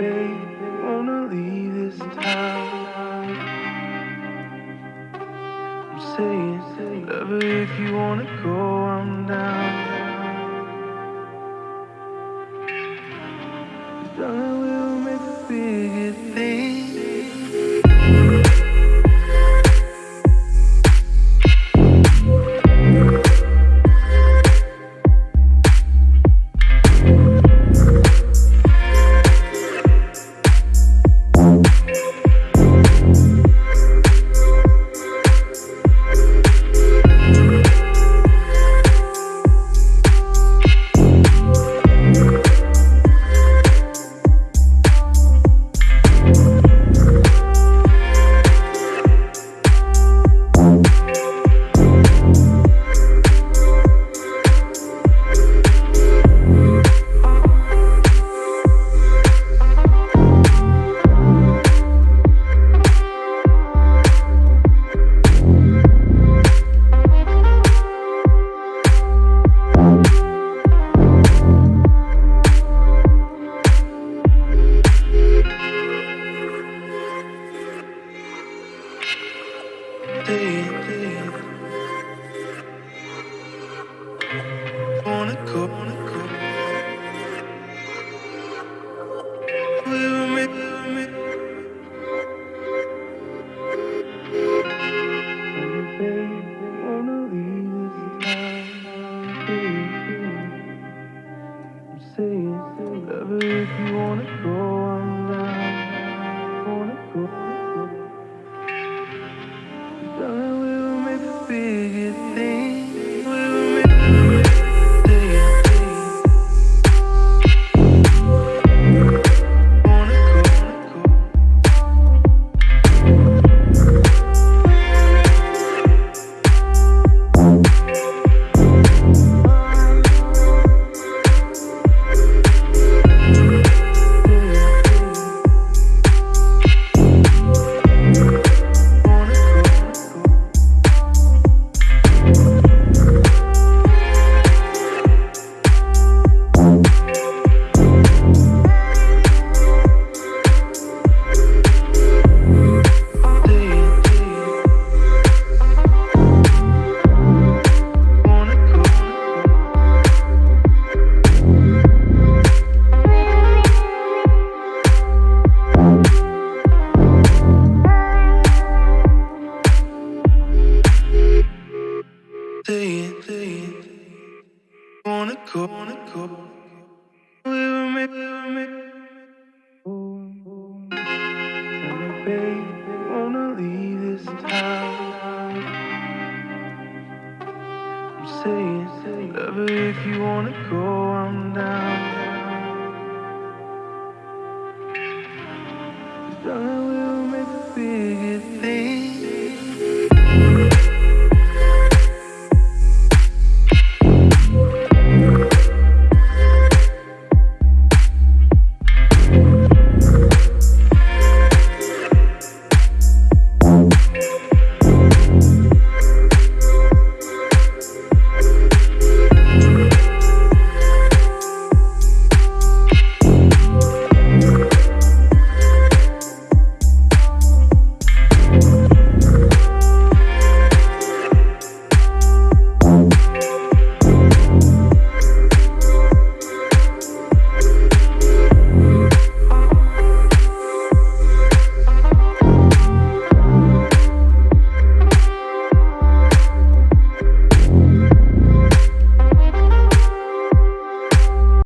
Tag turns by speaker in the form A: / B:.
A: babe, wanna leave this town. I'm saying, lover, if you wanna go, I'm down. Darling, we'll make a bigger thing. Saying, lover, if you wanna go, I'm Wanna go, wanna go. We will make, we me, babe, wanna leave this town. I'm saying, lover, if you wanna go, I'm down. Darling, we'll make a bigger thing.